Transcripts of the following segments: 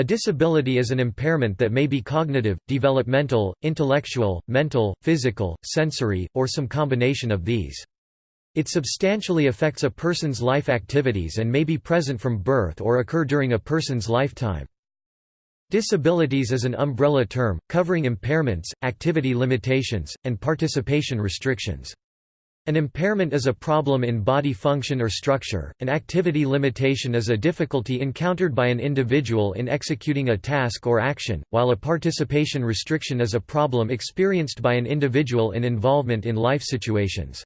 A disability is an impairment that may be cognitive, developmental, intellectual, mental, physical, sensory, or some combination of these. It substantially affects a person's life activities and may be present from birth or occur during a person's lifetime. Disabilities is an umbrella term, covering impairments, activity limitations, and participation restrictions. An impairment is a problem in body function or structure, an activity limitation is a difficulty encountered by an individual in executing a task or action, while a participation restriction is a problem experienced by an individual in involvement in life situations.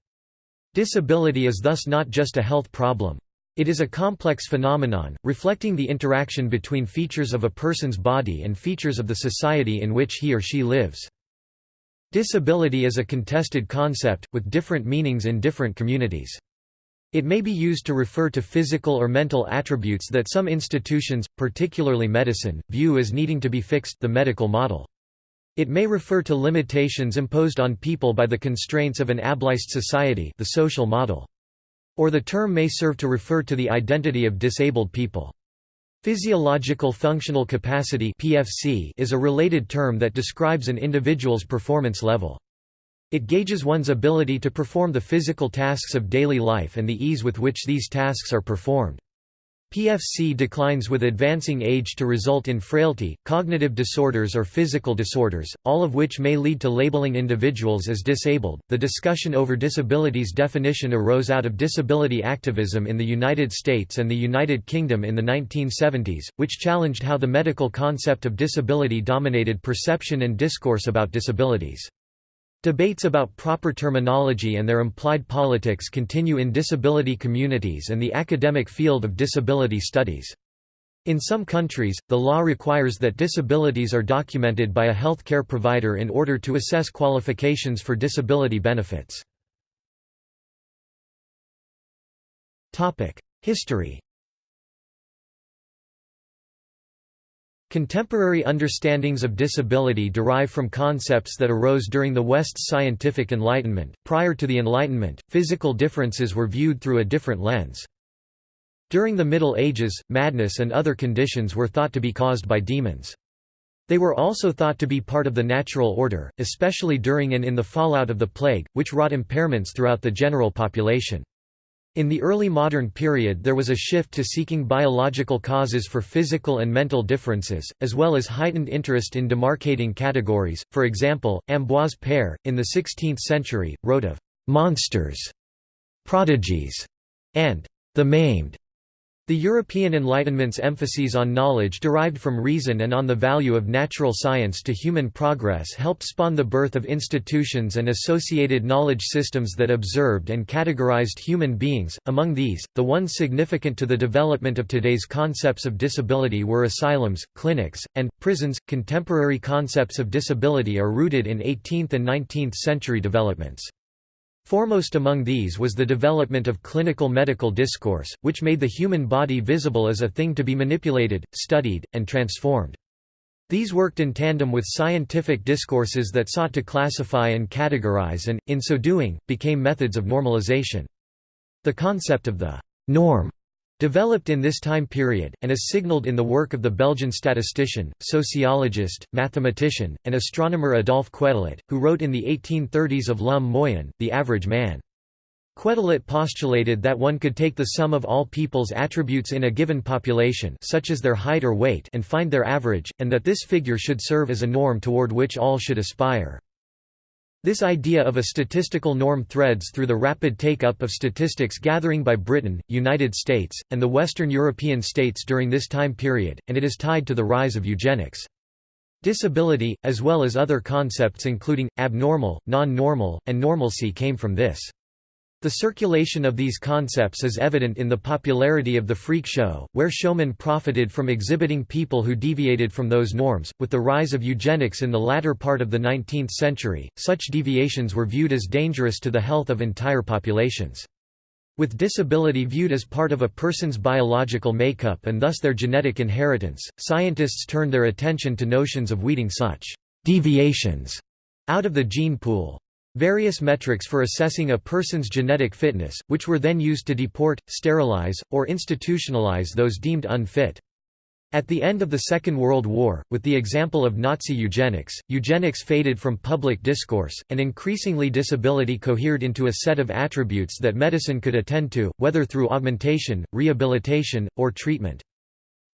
Disability is thus not just a health problem. It is a complex phenomenon, reflecting the interaction between features of a person's body and features of the society in which he or she lives. Disability is a contested concept, with different meanings in different communities. It may be used to refer to physical or mental attributes that some institutions, particularly medicine, view as needing to be fixed the medical model. It may refer to limitations imposed on people by the constraints of an ableist society the social model. Or the term may serve to refer to the identity of disabled people. Physiological functional capacity (PFC) is a related term that describes an individual's performance level. It gauges one's ability to perform the physical tasks of daily life and the ease with which these tasks are performed. PFC declines with advancing age to result in frailty, cognitive disorders or physical disorders, all of which may lead to labeling individuals as disabled. The discussion over disabilities definition arose out of disability activism in the United States and the United Kingdom in the 1970s, which challenged how the medical concept of disability dominated perception and discourse about disabilities. Debates about proper terminology and their implied politics continue in disability communities and the academic field of disability studies. In some countries, the law requires that disabilities are documented by a health care provider in order to assess qualifications for disability benefits. History Contemporary understandings of disability derive from concepts that arose during the West's scientific enlightenment. Prior to the Enlightenment, physical differences were viewed through a different lens. During the Middle Ages, madness and other conditions were thought to be caused by demons. They were also thought to be part of the natural order, especially during and in the fallout of the plague, which wrought impairments throughout the general population. In the early modern period there was a shift to seeking biological causes for physical and mental differences, as well as heightened interest in demarcating categories, for example, Ambroise Paré, in the 16th century, wrote of «monsters», «prodigies» and «the maimed» The European Enlightenment's emphases on knowledge derived from reason and on the value of natural science to human progress helped spawn the birth of institutions and associated knowledge systems that observed and categorized human beings. Among these, the ones significant to the development of today's concepts of disability were asylums, clinics, and prisons. Contemporary concepts of disability are rooted in 18th and 19th century developments. Foremost among these was the development of clinical medical discourse, which made the human body visible as a thing to be manipulated, studied, and transformed. These worked in tandem with scientific discourses that sought to classify and categorize and, in so doing, became methods of normalization. The concept of the norm Developed in this time period, and is signaled in the work of the Belgian statistician, sociologist, mathematician, and astronomer Adolphe Quetelet, who wrote in the 1830s of L'homme moyen, the average man. Quetelet postulated that one could take the sum of all people's attributes in a given population such as their height or weight and find their average, and that this figure should serve as a norm toward which all should aspire. This idea of a statistical norm threads through the rapid take-up of statistics gathering by Britain, United States, and the Western European states during this time period, and it is tied to the rise of eugenics. Disability, as well as other concepts including, abnormal, non-normal, and normalcy came from this. The circulation of these concepts is evident in the popularity of the freak show, where showmen profited from exhibiting people who deviated from those norms. With the rise of eugenics in the latter part of the 19th century, such deviations were viewed as dangerous to the health of entire populations. With disability viewed as part of a person's biological makeup and thus their genetic inheritance, scientists turned their attention to notions of weeding such deviations out of the gene pool. Various metrics for assessing a person's genetic fitness, which were then used to deport, sterilize, or institutionalize those deemed unfit. At the end of the Second World War, with the example of Nazi eugenics, eugenics faded from public discourse, and increasingly disability cohered into a set of attributes that medicine could attend to, whether through augmentation, rehabilitation, or treatment.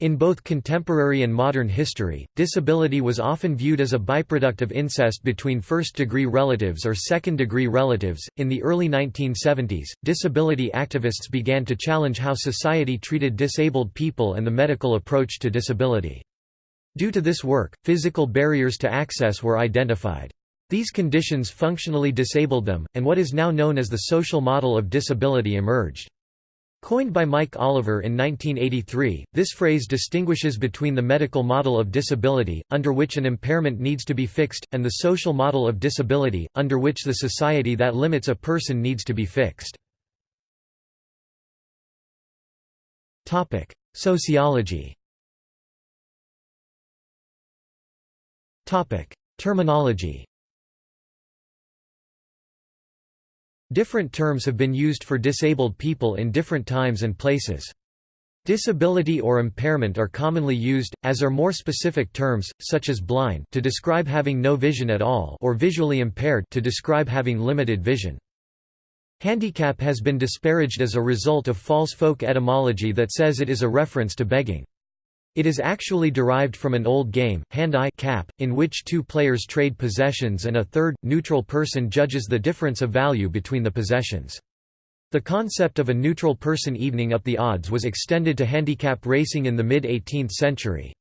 In both contemporary and modern history, disability was often viewed as a byproduct of incest between first degree relatives or second degree relatives. In the early 1970s, disability activists began to challenge how society treated disabled people and the medical approach to disability. Due to this work, physical barriers to access were identified. These conditions functionally disabled them, and what is now known as the social model of disability emerged. Coined by Mike Oliver in 1983, this phrase distinguishes between the medical model of disability, under which an impairment needs to be fixed, and the social model of disability, under which the society that limits a person needs to be fixed. Sociology Terminology Different terms have been used for disabled people in different times and places. Disability or impairment are commonly used, as are more specific terms, such as blind to describe having no vision at all or visually impaired to describe having limited vision. Handicap has been disparaged as a result of false folk etymology that says it is a reference to begging. It is actually derived from an old game, hand-in-cap, in which two players trade possessions and a third, neutral person judges the difference of value between the possessions. The concept of a neutral person evening up the odds was extended to handicap racing in the mid-18th century.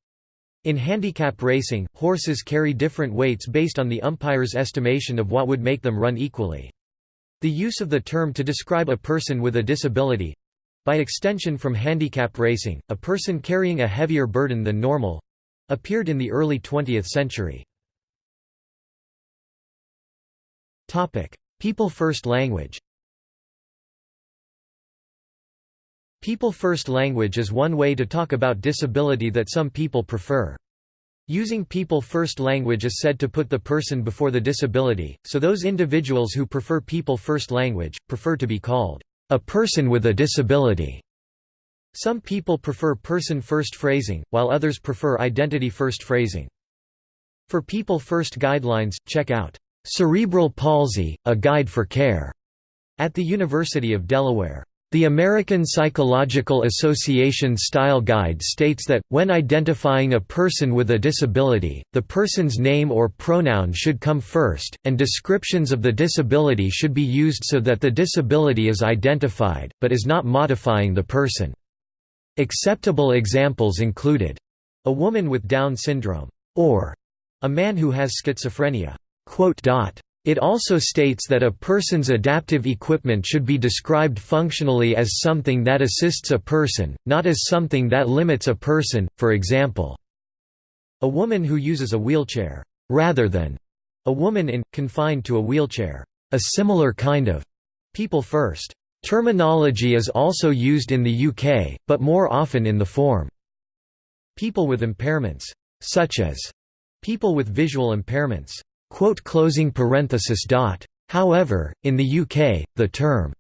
In handicap racing, horses carry different weights based on the umpire's estimation of what would make them run equally. The use of the term to describe a person with a disability, by extension from handicap racing, a person carrying a heavier burden than normal appeared in the early 20th century. People First language People First language is one way to talk about disability that some people prefer. Using People First language is said to put the person before the disability, so those individuals who prefer People First language, prefer to be called a person with a disability. Some people prefer person-first phrasing, while others prefer identity-first phrasing. For people-first guidelines, check out, "'Cerebral Palsy, A Guide for Care' at the University of Delaware. The American Psychological Association Style Guide states that, when identifying a person with a disability, the person's name or pronoun should come first, and descriptions of the disability should be used so that the disability is identified, but is not modifying the person. Acceptable examples included, a woman with Down syndrome, or a man who has schizophrenia. It also states that a person's adaptive equipment should be described functionally as something that assists a person, not as something that limits a person, for example, a woman who uses a wheelchair, rather than a woman in, confined to a wheelchair. A similar kind of people first terminology is also used in the UK, but more often in the form people with impairments, such as people with visual impairments. However, in the UK, the term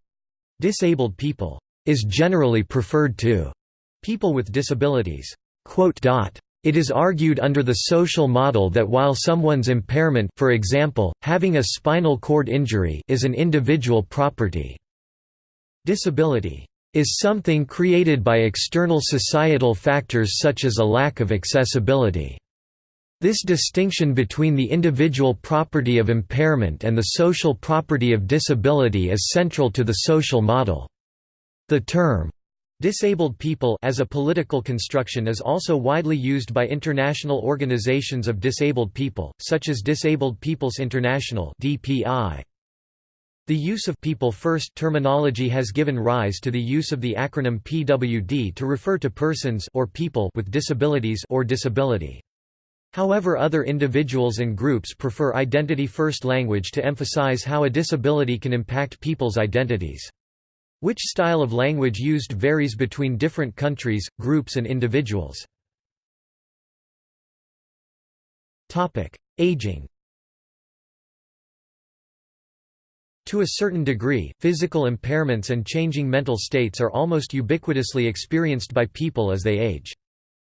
disabled people is generally preferred to people with disabilities. It is argued under the social model that while someone's impairment for example, having a spinal cord injury is an individual property, disability is something created by external societal factors such as a lack of accessibility. This distinction between the individual property of impairment and the social property of disability is central to the social model. The term, Disabled people as a political construction is also widely used by international organizations of disabled people, such as Disabled Peoples International (DPI). The use of people first terminology has given rise to the use of the acronym PWD to refer to persons or people with disabilities or disability. However other individuals and groups prefer identity-first language to emphasize how a disability can impact people's identities. Which style of language used varies between different countries, groups and individuals. Aging To a certain degree, physical impairments and changing mental states are almost ubiquitously experienced by people as they age.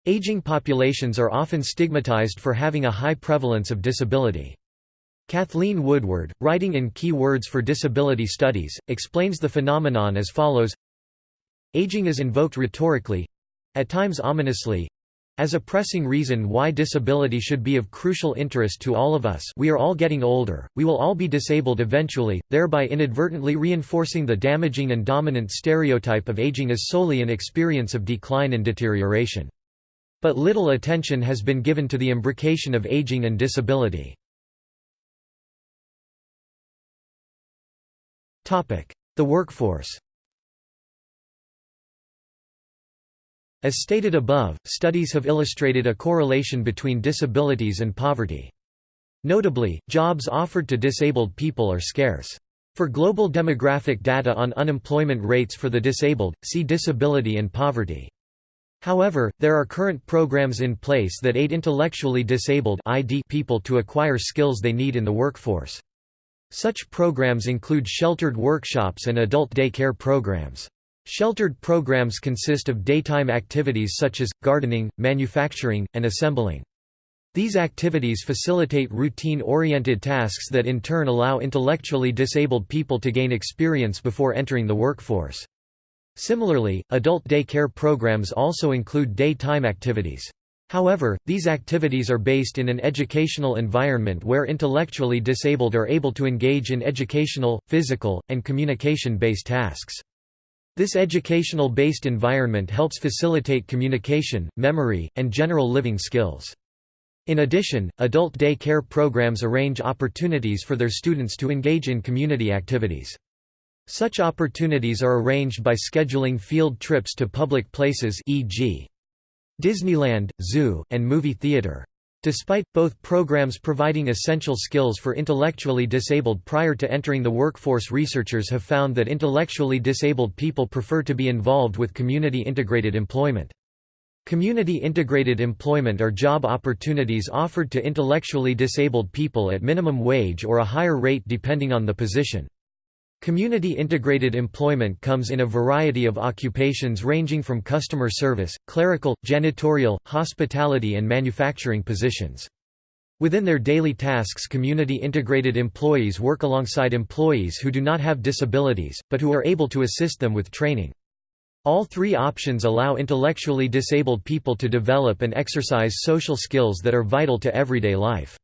Aging populations are often stigmatized for having a high prevalence of disability. Kathleen Woodward, writing in Key Words for Disability Studies, explains the phenomenon as follows Aging is invoked rhetorically—at times ominously, as a pressing reason why disability should be of crucial interest to all of us we are all getting older, we will all be disabled eventually, thereby inadvertently reinforcing the damaging and dominant stereotype of aging as solely an experience of decline and deterioration. But little attention has been given to the imbrication of aging and disability. The workforce As stated above, studies have illustrated a correlation between disabilities and poverty. Notably, jobs offered to disabled people are scarce. For global demographic data on unemployment rates for the disabled, see disability and poverty. However, there are current programs in place that aid intellectually disabled people to acquire skills they need in the workforce. Such programs include sheltered workshops and adult day care programs. Sheltered programs consist of daytime activities such as, gardening, manufacturing, and assembling. These activities facilitate routine-oriented tasks that in turn allow intellectually disabled people to gain experience before entering the workforce. Similarly, adult day care programs also include daytime activities. However, these activities are based in an educational environment where intellectually disabled are able to engage in educational, physical, and communication-based tasks. This educational-based environment helps facilitate communication, memory, and general living skills. In addition, adult day care programs arrange opportunities for their students to engage in community activities. Such opportunities are arranged by scheduling field trips to public places e.g. Disneyland, zoo, and movie theater. Despite, both programs providing essential skills for intellectually disabled prior to entering the workforce researchers have found that intellectually disabled people prefer to be involved with community-integrated employment. Community-integrated employment are job opportunities offered to intellectually disabled people at minimum wage or a higher rate depending on the position. Community integrated employment comes in a variety of occupations ranging from customer service, clerical, janitorial, hospitality and manufacturing positions. Within their daily tasks community integrated employees work alongside employees who do not have disabilities, but who are able to assist them with training. All three options allow intellectually disabled people to develop and exercise social skills that are vital to everyday life.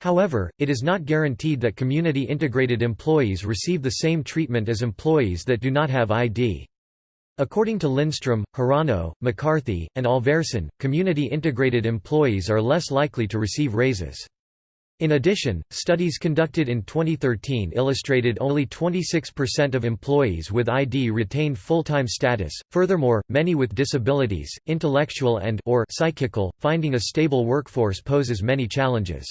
However, it is not guaranteed that community-integrated employees receive the same treatment as employees that do not have ID. According to Lindstrom, Hirano, McCarthy, and Alverson, community-integrated employees are less likely to receive raises. In addition, studies conducted in 2013 illustrated only 26% of employees with ID retained full-time status. Furthermore, many with disabilities, intellectual and or psychical, finding a stable workforce poses many challenges.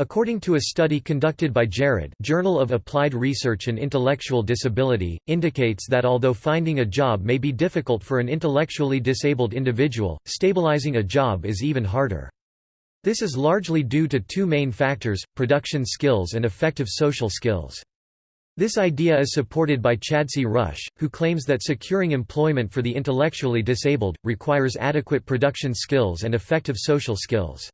According to a study conducted by JARID Journal of Applied Research and Intellectual Disability, indicates that although finding a job may be difficult for an intellectually disabled individual, stabilizing a job is even harder. This is largely due to two main factors, production skills and effective social skills. This idea is supported by Chadsey Rusch, who claims that securing employment for the intellectually disabled, requires adequate production skills and effective social skills.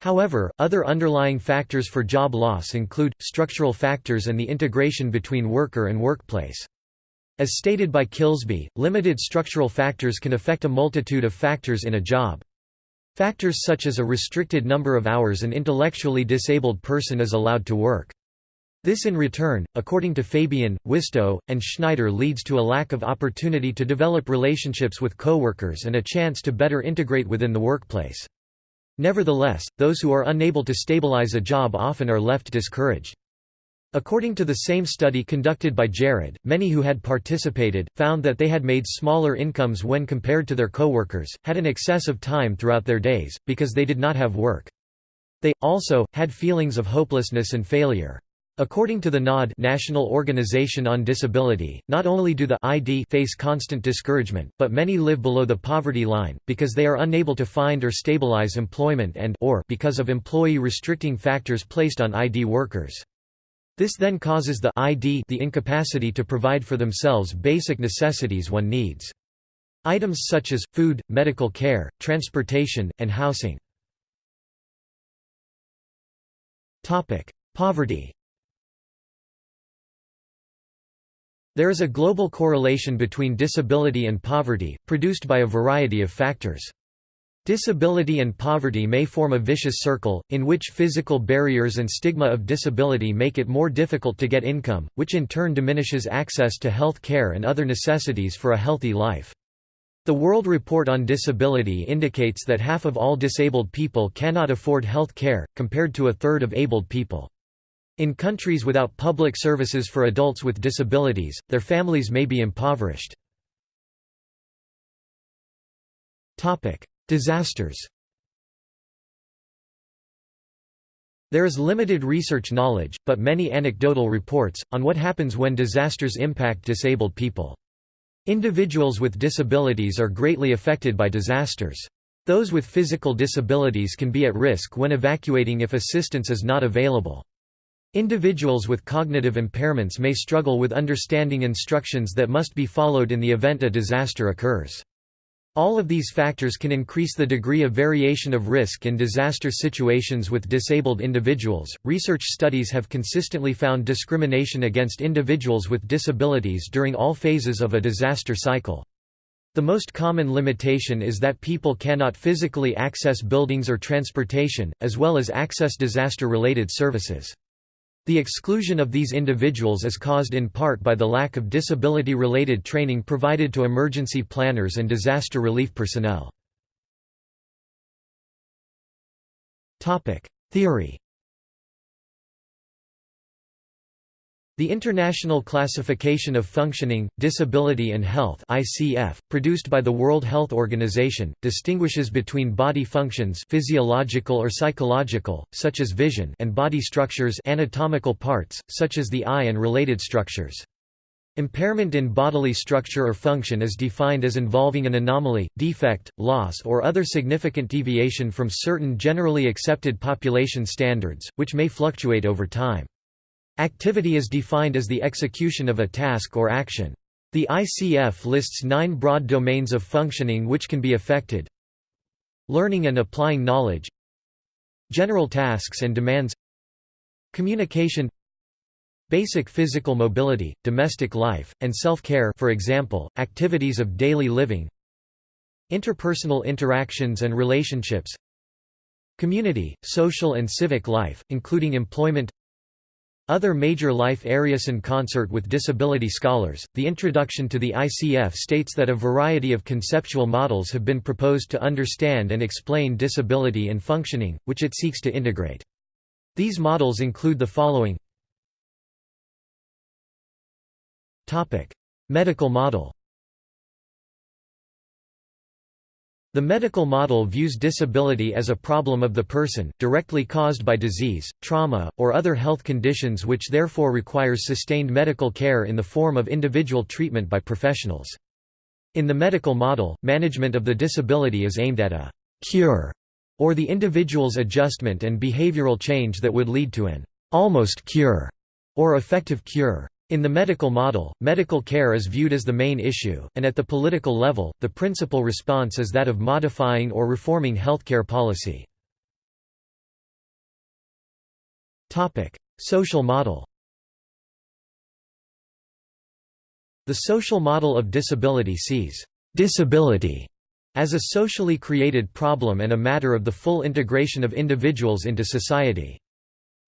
However, other underlying factors for job loss include, structural factors and the integration between worker and workplace. As stated by Kilsby, limited structural factors can affect a multitude of factors in a job. Factors such as a restricted number of hours an intellectually disabled person is allowed to work. This in return, according to Fabian, Wistow, and Schneider leads to a lack of opportunity to develop relationships with coworkers and a chance to better integrate within the workplace. Nevertheless, those who are unable to stabilize a job often are left discouraged. According to the same study conducted by JARID, many who had participated, found that they had made smaller incomes when compared to their coworkers, had an excess of time throughout their days, because they did not have work. They, also, had feelings of hopelessness and failure. According to the NOD National Organization on Disability, not only do the ID face constant discouragement, but many live below the poverty line, because they are unable to find or stabilize employment and or because of employee restricting factors placed on ID workers. This then causes the ID the incapacity to provide for themselves basic necessities one needs. Items such as, food, medical care, transportation, and housing. Poverty There is a global correlation between disability and poverty, produced by a variety of factors. Disability and poverty may form a vicious circle, in which physical barriers and stigma of disability make it more difficult to get income, which in turn diminishes access to health care and other necessities for a healthy life. The World Report on Disability indicates that half of all disabled people cannot afford health care, compared to a third of abled people. In countries without public services for adults with disabilities, their families may be impoverished. Disasters There is limited research knowledge, but many anecdotal reports, on what happens when disasters impact disabled people. Individuals with disabilities are greatly affected by disasters. Those with physical disabilities can be at risk when evacuating if assistance is not available. Individuals with cognitive impairments may struggle with understanding instructions that must be followed in the event a disaster occurs. All of these factors can increase the degree of variation of risk in disaster situations with disabled individuals. Research studies have consistently found discrimination against individuals with disabilities during all phases of a disaster cycle. The most common limitation is that people cannot physically access buildings or transportation, as well as access disaster-related services. The exclusion of these individuals is caused in part by the lack of disability-related training provided to emergency planners and disaster relief personnel. Theory The International Classification of Functioning, Disability and Health (ICF), produced by the World Health Organization, distinguishes between body functions physiological or psychological, such as vision, and body structures anatomical parts, such as the eye and related structures. Impairment in bodily structure or function is defined as involving an anomaly, defect, loss or other significant deviation from certain generally accepted population standards, which may fluctuate over time. Activity is defined as the execution of a task or action. The ICF lists nine broad domains of functioning which can be affected. Learning and applying knowledge. General tasks and demands. Communication. Basic physical mobility, domestic life, and self-care for example, activities of daily living. Interpersonal interactions and relationships. Community, social and civic life, including employment other major life areas in concert with disability scholars, the introduction to the ICF states that a variety of conceptual models have been proposed to understand and explain disability and functioning, which it seeks to integrate. These models include the following Medical model The medical model views disability as a problem of the person, directly caused by disease, trauma, or other health conditions which therefore requires sustained medical care in the form of individual treatment by professionals. In the medical model, management of the disability is aimed at a «cure» or the individual's adjustment and behavioral change that would lead to an «almost cure» or effective cure. In the medical model, medical care is viewed as the main issue, and at the political level, the principal response is that of modifying or reforming healthcare policy. Social model The social model of disability sees «disability» as a socially created problem and a matter of the full integration of individuals into society.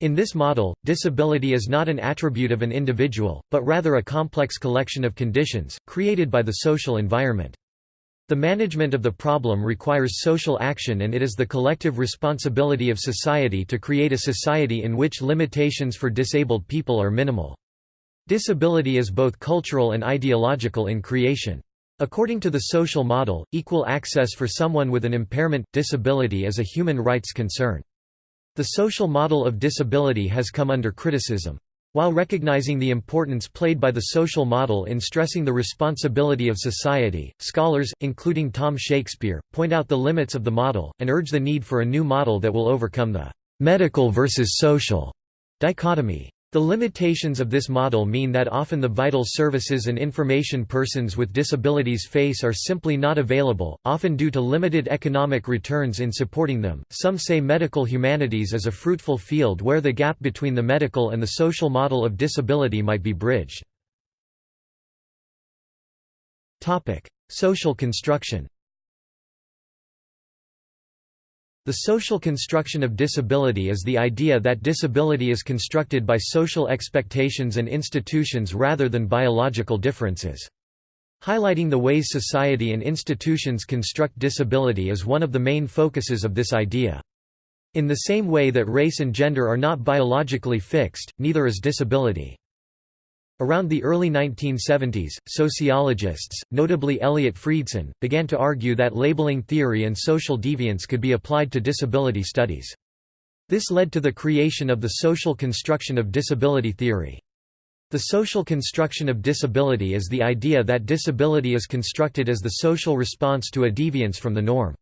In this model, disability is not an attribute of an individual, but rather a complex collection of conditions, created by the social environment. The management of the problem requires social action and it is the collective responsibility of society to create a society in which limitations for disabled people are minimal. Disability is both cultural and ideological in creation. According to the social model, equal access for someone with an impairment, disability is a human rights concern. The social model of disability has come under criticism. While recognizing the importance played by the social model in stressing the responsibility of society, scholars, including Tom Shakespeare, point out the limits of the model, and urge the need for a new model that will overcome the «medical versus social» dichotomy. The limitations of this model mean that often the vital services and information persons with disabilities face are simply not available, often due to limited economic returns in supporting them. Some say medical humanities is a fruitful field where the gap between the medical and the social model of disability might be bridged. Topic: Social construction. The social construction of disability is the idea that disability is constructed by social expectations and institutions rather than biological differences. Highlighting the ways society and institutions construct disability is one of the main focuses of this idea. In the same way that race and gender are not biologically fixed, neither is disability. Around the early 1970s, sociologists, notably Eliot Freidson, began to argue that labeling theory and social deviance could be applied to disability studies. This led to the creation of the social construction of disability theory. The social construction of disability is the idea that disability is constructed as the social response to a deviance from the norm.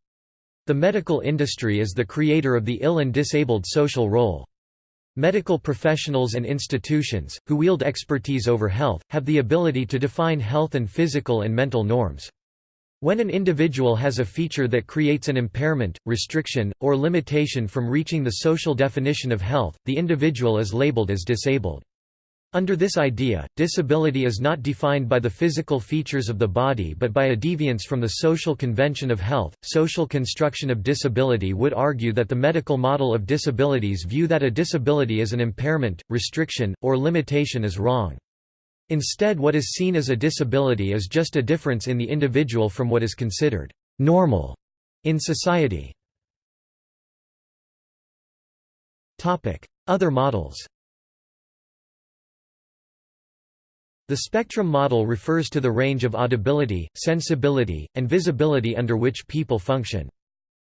The medical industry is the creator of the ill and disabled social role. Medical professionals and institutions, who wield expertise over health, have the ability to define health and physical and mental norms. When an individual has a feature that creates an impairment, restriction, or limitation from reaching the social definition of health, the individual is labeled as disabled. Under this idea, disability is not defined by the physical features of the body but by a deviance from the social convention of health. Social construction of disability would argue that the medical model of disabilities view that a disability as an impairment, restriction, or limitation is wrong. Instead what is seen as a disability is just a difference in the individual from what is considered normal in society. Other models The spectrum model refers to the range of audibility, sensibility, and visibility under which people function.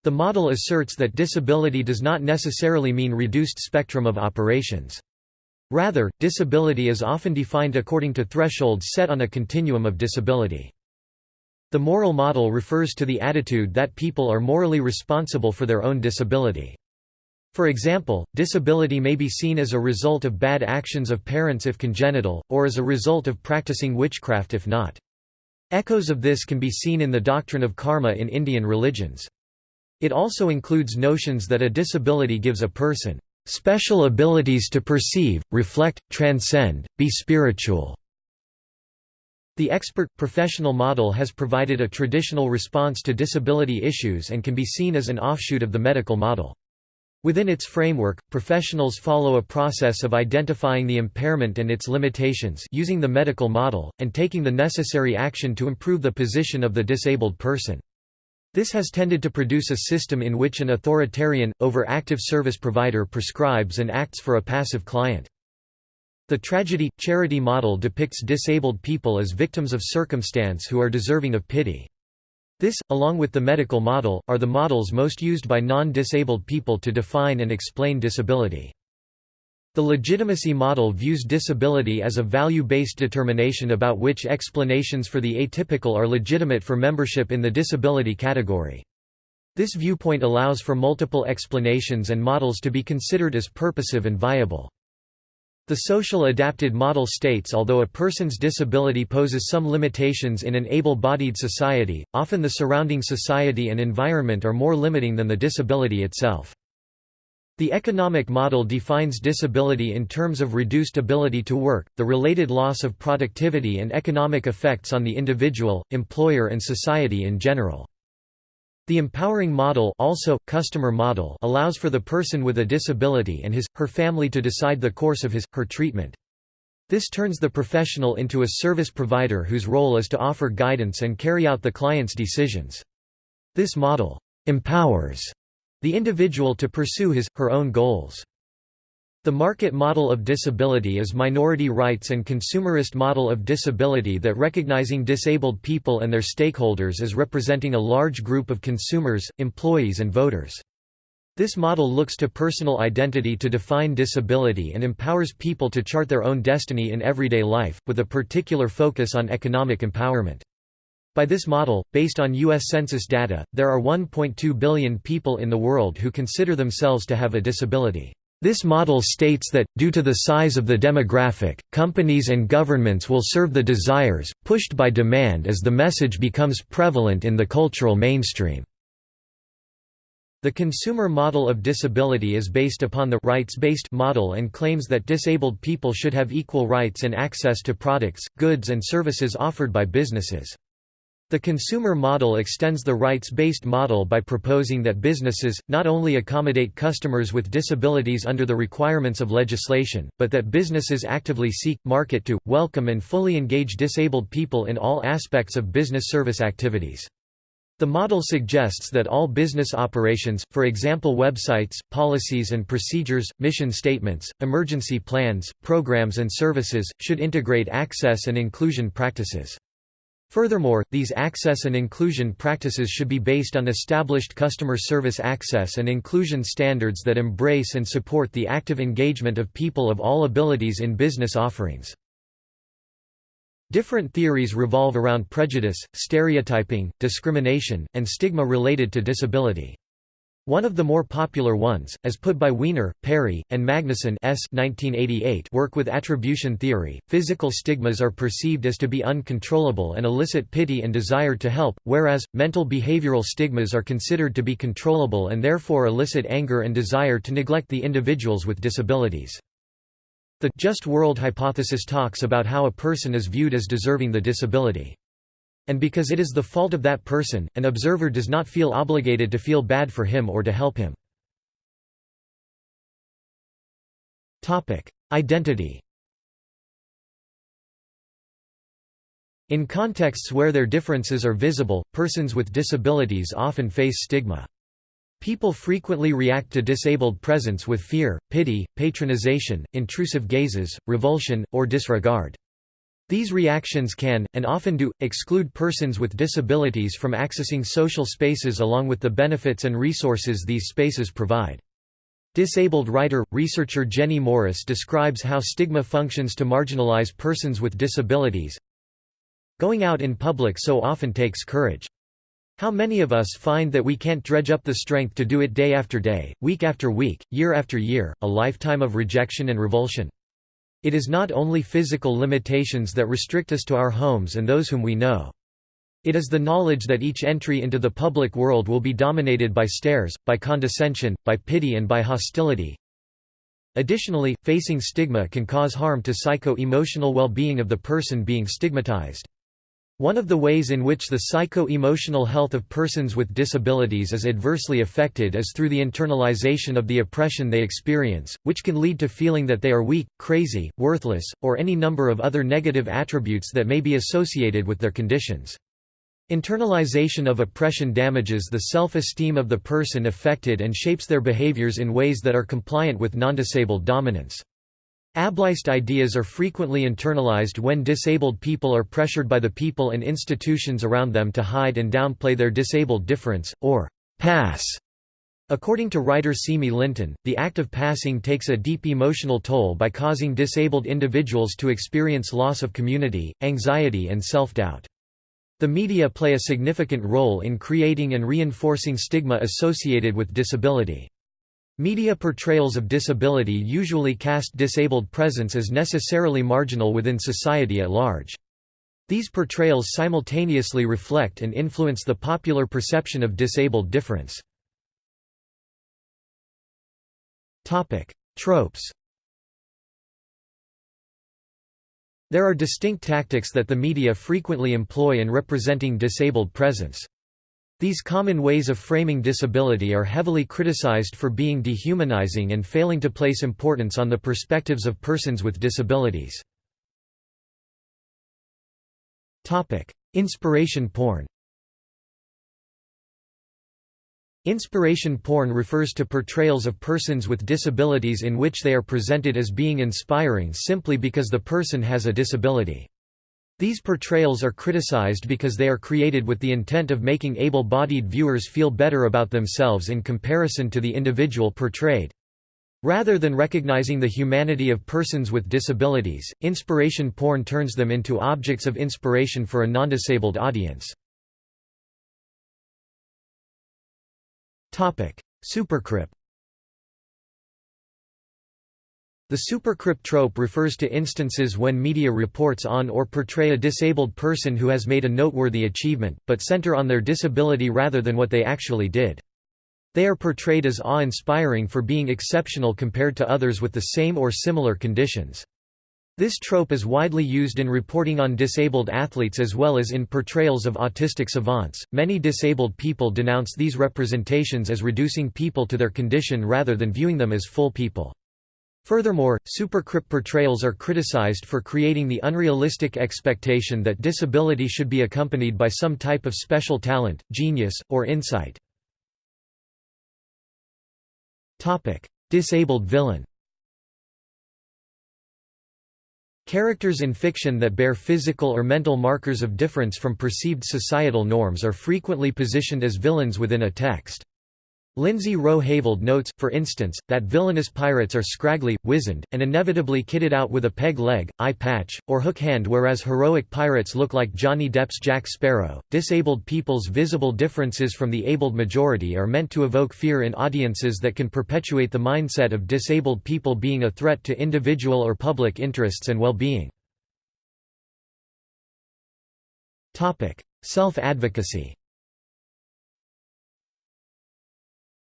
The model asserts that disability does not necessarily mean reduced spectrum of operations. Rather, disability is often defined according to thresholds set on a continuum of disability. The moral model refers to the attitude that people are morally responsible for their own disability. For example, disability may be seen as a result of bad actions of parents if congenital, or as a result of practicing witchcraft if not. Echoes of this can be seen in the doctrine of karma in Indian religions. It also includes notions that a disability gives a person special abilities to perceive, reflect, transcend, be spiritual. The expert, professional model has provided a traditional response to disability issues and can be seen as an offshoot of the medical model. Within its framework, professionals follow a process of identifying the impairment and its limitations using the medical model, and taking the necessary action to improve the position of the disabled person. This has tended to produce a system in which an authoritarian, overactive service provider prescribes and acts for a passive client. The tragedy-charity model depicts disabled people as victims of circumstance who are deserving of pity. This, along with the medical model, are the models most used by non-disabled people to define and explain disability. The legitimacy model views disability as a value-based determination about which explanations for the atypical are legitimate for membership in the disability category. This viewpoint allows for multiple explanations and models to be considered as purposive and viable. The social adapted model states although a person's disability poses some limitations in an able-bodied society, often the surrounding society and environment are more limiting than the disability itself. The economic model defines disability in terms of reduced ability to work, the related loss of productivity and economic effects on the individual, employer and society in general. The empowering model also, customer model allows for the person with a disability and his, her family to decide the course of his, her treatment. This turns the professional into a service provider whose role is to offer guidance and carry out the client's decisions. This model empowers the individual to pursue his, her own goals. The market model of disability is minority rights and consumerist model of disability that recognizing disabled people and their stakeholders as representing a large group of consumers, employees and voters. This model looks to personal identity to define disability and empowers people to chart their own destiny in everyday life, with a particular focus on economic empowerment. By this model, based on U.S. Census data, there are 1.2 billion people in the world who consider themselves to have a disability. This model states that, due to the size of the demographic, companies and governments will serve the desires, pushed by demand as the message becomes prevalent in the cultural mainstream. The consumer model of disability is based upon the rights-based model and claims that disabled people should have equal rights and access to products, goods and services offered by businesses. The consumer model extends the rights-based model by proposing that businesses, not only accommodate customers with disabilities under the requirements of legislation, but that businesses actively seek, market to, welcome and fully engage disabled people in all aspects of business service activities. The model suggests that all business operations, for example websites, policies and procedures, mission statements, emergency plans, programs and services, should integrate access and inclusion practices. Furthermore, these access and inclusion practices should be based on established customer service access and inclusion standards that embrace and support the active engagement of people of all abilities in business offerings. Different theories revolve around prejudice, stereotyping, discrimination, and stigma related to disability. One of the more popular ones, as put by Weiner, Perry, and Magnuson S. 1988 work with attribution theory, physical stigmas are perceived as to be uncontrollable and elicit pity and desire to help, whereas, mental behavioral stigmas are considered to be controllable and therefore elicit anger and desire to neglect the individuals with disabilities. The just world hypothesis talks about how a person is viewed as deserving the disability. And because it is the fault of that person, an observer does not feel obligated to feel bad for him or to help him. Identity In contexts where their differences are visible, persons with disabilities often face stigma. People frequently react to disabled presence with fear, pity, patronization, intrusive gazes, revulsion, or disregard. These reactions can, and often do, exclude persons with disabilities from accessing social spaces along with the benefits and resources these spaces provide. Disabled writer, researcher Jenny Morris describes how stigma functions to marginalize persons with disabilities. Going out in public so often takes courage. How many of us find that we can't dredge up the strength to do it day after day, week after week, year after year, a lifetime of rejection and revulsion? It is not only physical limitations that restrict us to our homes and those whom we know. It is the knowledge that each entry into the public world will be dominated by stares, by condescension, by pity and by hostility. Additionally, facing stigma can cause harm to psycho-emotional well-being of the person being stigmatized. One of the ways in which the psycho-emotional health of persons with disabilities is adversely affected is through the internalization of the oppression they experience, which can lead to feeling that they are weak, crazy, worthless, or any number of other negative attributes that may be associated with their conditions. Internalization of oppression damages the self-esteem of the person affected and shapes their behaviors in ways that are compliant with non-disabled dominance. Ableist ideas are frequently internalized when disabled people are pressured by the people and institutions around them to hide and downplay their disabled difference, or pass. According to writer Simi Linton, the act of passing takes a deep emotional toll by causing disabled individuals to experience loss of community, anxiety and self-doubt. The media play a significant role in creating and reinforcing stigma associated with disability. Media portrayals of disability usually cast disabled presence as necessarily marginal within society at large. These portrayals simultaneously reflect and influence the popular perception of disabled difference. Tropes There are distinct tactics that the media frequently employ in representing disabled presence. These common ways of framing disability are heavily criticized for being dehumanizing and failing to place importance on the perspectives of persons with disabilities. Inspiration porn Inspiration porn refers to portrayals of persons with disabilities in which they are presented as being inspiring simply because the person has a disability. These portrayals are criticized because they are created with the intent of making able-bodied viewers feel better about themselves in comparison to the individual portrayed. Rather than recognizing the humanity of persons with disabilities, inspiration porn turns them into objects of inspiration for a non-disabled audience. Supercrip The supercrip trope refers to instances when media reports on or portray a disabled person who has made a noteworthy achievement, but center on their disability rather than what they actually did. They are portrayed as awe-inspiring for being exceptional compared to others with the same or similar conditions. This trope is widely used in reporting on disabled athletes as well as in portrayals of autistic savants. Many disabled people denounce these representations as reducing people to their condition rather than viewing them as full people. Furthermore, supercrip portrayals are criticized for creating the unrealistic expectation that disability should be accompanied by some type of special talent, genius, or insight. Disabled villain Characters in fiction that bear physical or mental markers of difference from perceived societal norms are frequently positioned as villains within a text. Lindsey Row-Heyveld notes, for instance, that villainous pirates are scraggly, wizened, and inevitably kitted out with a peg leg, eye patch, or hook hand, whereas heroic pirates look like Johnny Depp's Jack Sparrow. Disabled people's visible differences from the abled majority are meant to evoke fear in audiences that can perpetuate the mindset of disabled people being a threat to individual or public interests and well being.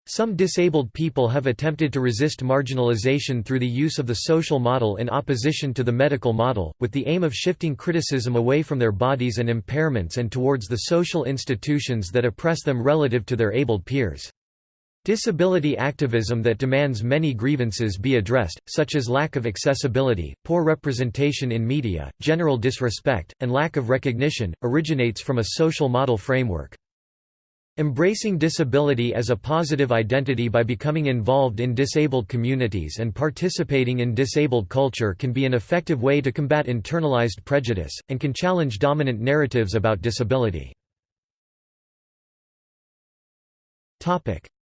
Some disabled people have attempted to resist marginalization through the use of the social model in opposition to the medical model, with the aim of shifting criticism away from their bodies and impairments and towards the social institutions that oppress them relative to their abled peers. Disability activism that demands many grievances be addressed, such as lack of accessibility, poor representation in media, general disrespect, and lack of recognition, originates from a social model framework. Embracing disability as a positive identity by becoming involved in disabled communities and participating in disabled culture can be an effective way to combat internalized prejudice, and can challenge dominant narratives about disability.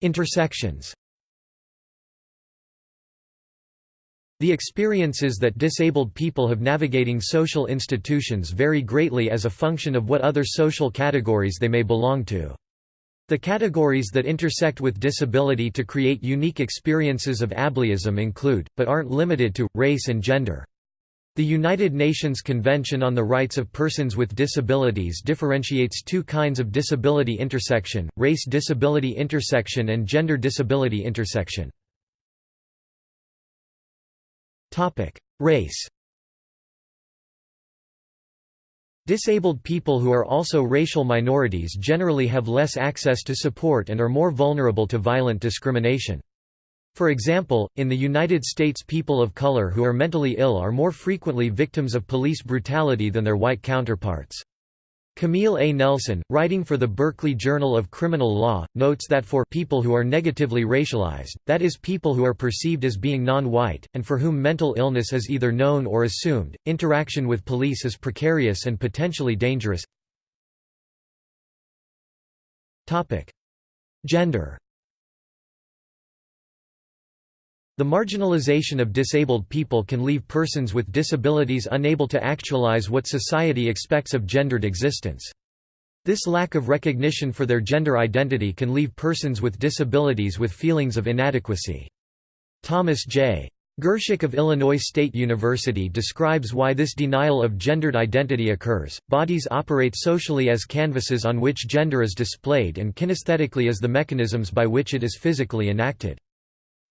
Intersections The experiences that disabled people have navigating social institutions vary greatly as a function of what other social categories they may belong to. The categories that intersect with disability to create unique experiences of ableism include, but aren't limited to, race and gender. The United Nations Convention on the Rights of Persons with Disabilities differentiates two kinds of disability intersection, race disability intersection and gender disability intersection. Race Disabled people who are also racial minorities generally have less access to support and are more vulnerable to violent discrimination. For example, in the United States people of color who are mentally ill are more frequently victims of police brutality than their white counterparts. Camille A. Nelson, writing for the Berkeley Journal of Criminal Law, notes that for people who are negatively racialized, that is people who are perceived as being non-white, and for whom mental illness is either known or assumed, interaction with police is precarious and potentially dangerous. Gender The marginalization of disabled people can leave persons with disabilities unable to actualize what society expects of gendered existence. This lack of recognition for their gender identity can leave persons with disabilities with feelings of inadequacy. Thomas J. Gerschick of Illinois State University describes why this denial of gendered identity occurs. Bodies operate socially as canvases on which gender is displayed and kinesthetically as the mechanisms by which it is physically enacted.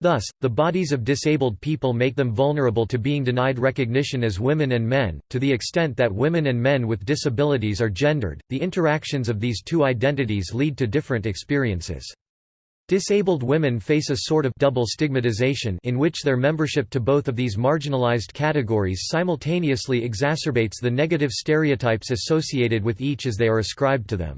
Thus, the bodies of disabled people make them vulnerable to being denied recognition as women and men. To the extent that women and men with disabilities are gendered, the interactions of these two identities lead to different experiences. Disabled women face a sort of double stigmatization in which their membership to both of these marginalized categories simultaneously exacerbates the negative stereotypes associated with each as they are ascribed to them.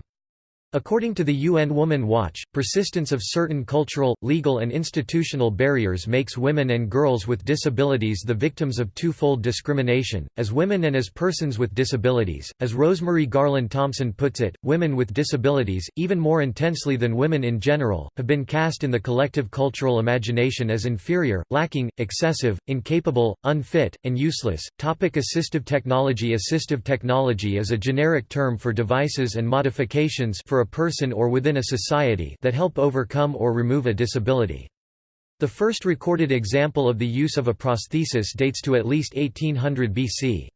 According to the UN Woman Watch, persistence of certain cultural, legal and institutional barriers makes women and girls with disabilities the victims of twofold discrimination, as women and as persons with disabilities. As Rosemarie Garland-Thomson puts it, women with disabilities, even more intensely than women in general, have been cast in the collective cultural imagination as inferior, lacking, excessive, incapable, unfit, and useless. Topic assistive technology Assistive technology is a generic term for devices and modifications for a person or within a society that help overcome or remove a disability. The first recorded example of the use of a prosthesis dates to at least 1800 BC.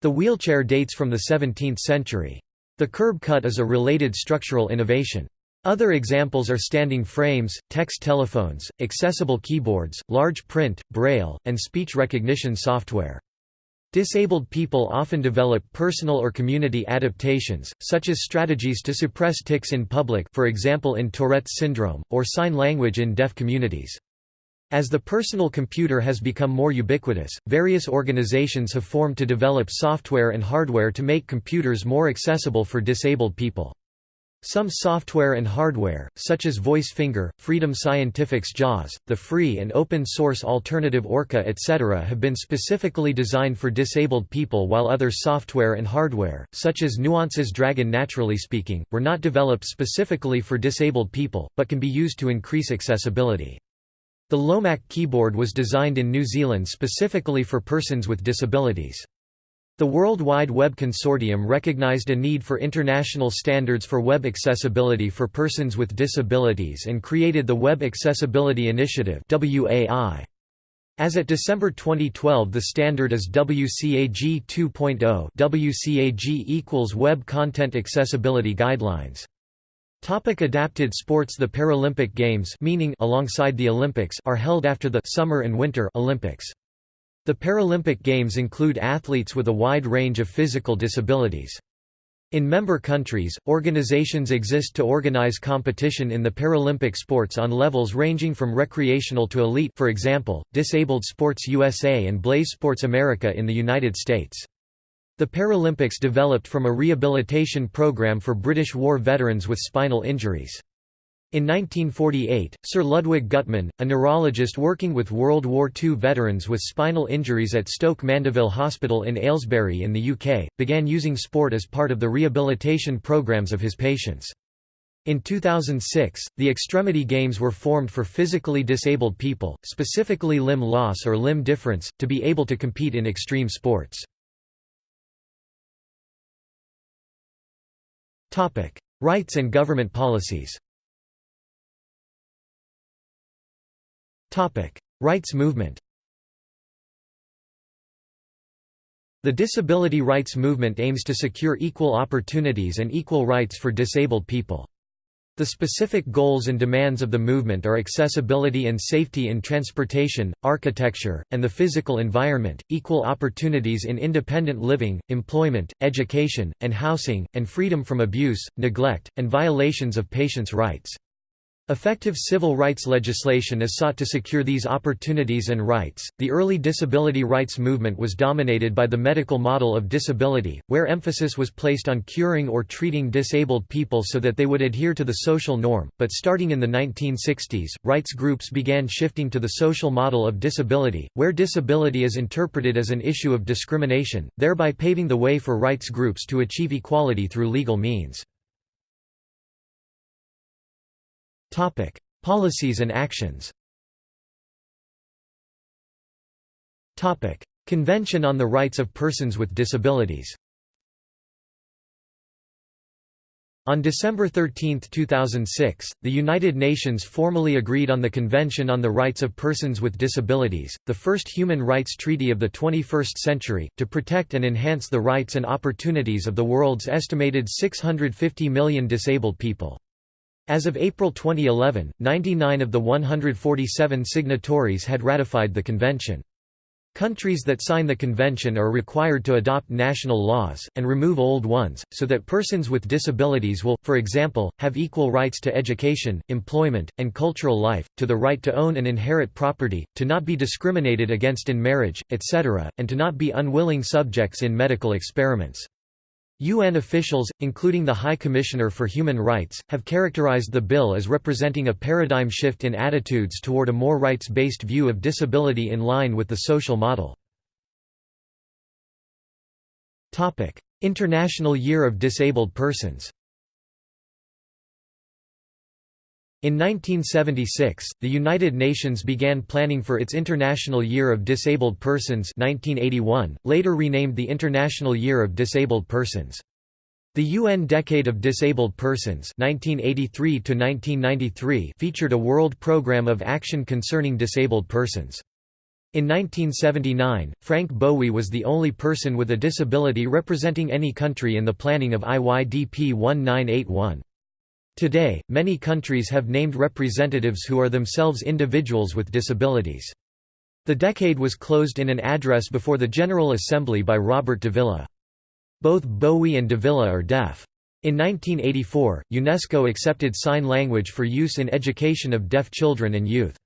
The wheelchair dates from the 17th century. The curb cut is a related structural innovation. Other examples are standing frames, text telephones, accessible keyboards, large print, braille, and speech recognition software. Disabled people often develop personal or community adaptations, such as strategies to suppress tics in public for example in Tourette's syndrome, or sign language in deaf communities. As the personal computer has become more ubiquitous, various organizations have formed to develop software and hardware to make computers more accessible for disabled people. Some software and hardware, such as VoiceFinger, Freedom Scientific's JAWS, the free and open-source alternative Orca etc. have been specifically designed for disabled people while other software and hardware, such as Nuance's Dragon Naturally Speaking, were not developed specifically for disabled people, but can be used to increase accessibility. The LOMAK keyboard was designed in New Zealand specifically for persons with disabilities. The World Wide Web Consortium recognized a need for international standards for web accessibility for persons with disabilities and created the Web Accessibility Initiative As at December 2012 the standard is WCAG 2.0 WCAG equals Web Content Accessibility Guidelines Topic adapted sports The Paralympic Games meaning alongside the Olympics are held after the Summer and Winter Olympics. The Paralympic Games include athletes with a wide range of physical disabilities. In member countries, organizations exist to organize competition in the Paralympic sports on levels ranging from recreational to elite for example, Disabled Sports USA and Blaze Sports America in the United States. The Paralympics developed from a rehabilitation program for British war veterans with spinal injuries. In 1948, Sir Ludwig Guttmann, a neurologist working with World War II veterans with spinal injuries at Stoke Mandeville Hospital in Aylesbury in the UK, began using sport as part of the rehabilitation programs of his patients. In 2006, the Extremity Games were formed for physically disabled people, specifically limb loss or limb difference, to be able to compete in extreme sports. Rights and government policies Rights movement The disability rights movement aims to secure equal opportunities and equal rights for disabled people. The specific goals and demands of the movement are accessibility and safety in transportation, architecture, and the physical environment, equal opportunities in independent living, employment, education, and housing, and freedom from abuse, neglect, and violations of patients' rights. Effective civil rights legislation is sought to secure these opportunities and rights. The early disability rights movement was dominated by the medical model of disability, where emphasis was placed on curing or treating disabled people so that they would adhere to the social norm. But starting in the 1960s, rights groups began shifting to the social model of disability, where disability is interpreted as an issue of discrimination, thereby paving the way for rights groups to achieve equality through legal means. Topic: Policies and actions. Topic: Convention on the Rights of Persons with Disabilities. On December 13, 2006, the United Nations formally agreed on the Convention on the Rights of Persons with Disabilities, the first human rights treaty of the 21st century, to protect and enhance the rights and opportunities of the world's estimated 650 million disabled people. As of April 2011, 99 of the 147 signatories had ratified the convention. Countries that sign the convention are required to adopt national laws, and remove old ones, so that persons with disabilities will, for example, have equal rights to education, employment, and cultural life, to the right to own and inherit property, to not be discriminated against in marriage, etc., and to not be unwilling subjects in medical experiments. UN officials, including the High Commissioner for Human Rights, have characterized the bill as representing a paradigm shift in attitudes toward a more rights-based view of disability in line with the social model. International Year of Disabled Persons In 1976, the United Nations began planning for its International Year of Disabled Persons 1981, later renamed the International Year of Disabled Persons. The UN Decade of Disabled Persons 1983 featured a world program of action concerning disabled persons. In 1979, Frank Bowie was the only person with a disability representing any country in the planning of IYDP 1981. Today, many countries have named representatives who are themselves individuals with disabilities. The decade was closed in an address before the General Assembly by Robert Davila. Both Bowie and Davila are deaf. In 1984, UNESCO accepted sign language for use in education of deaf children and youth.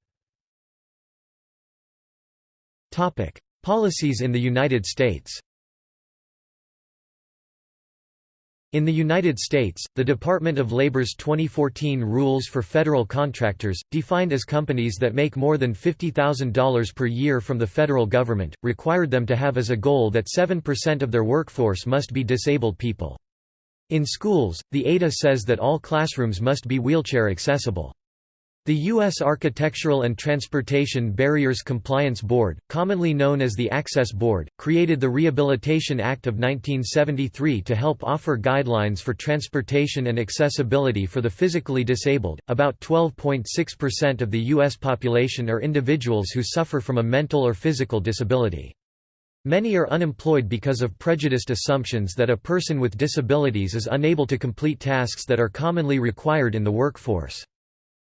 Policies in the United States In the United States, the Department of Labor's 2014 rules for federal contractors, defined as companies that make more than $50,000 per year from the federal government, required them to have as a goal that 7% of their workforce must be disabled people. In schools, the ADA says that all classrooms must be wheelchair accessible. The U.S. Architectural and Transportation Barriers Compliance Board, commonly known as the Access Board, created the Rehabilitation Act of 1973 to help offer guidelines for transportation and accessibility for the physically disabled. About 12.6% of the U.S. population are individuals who suffer from a mental or physical disability. Many are unemployed because of prejudiced assumptions that a person with disabilities is unable to complete tasks that are commonly required in the workforce.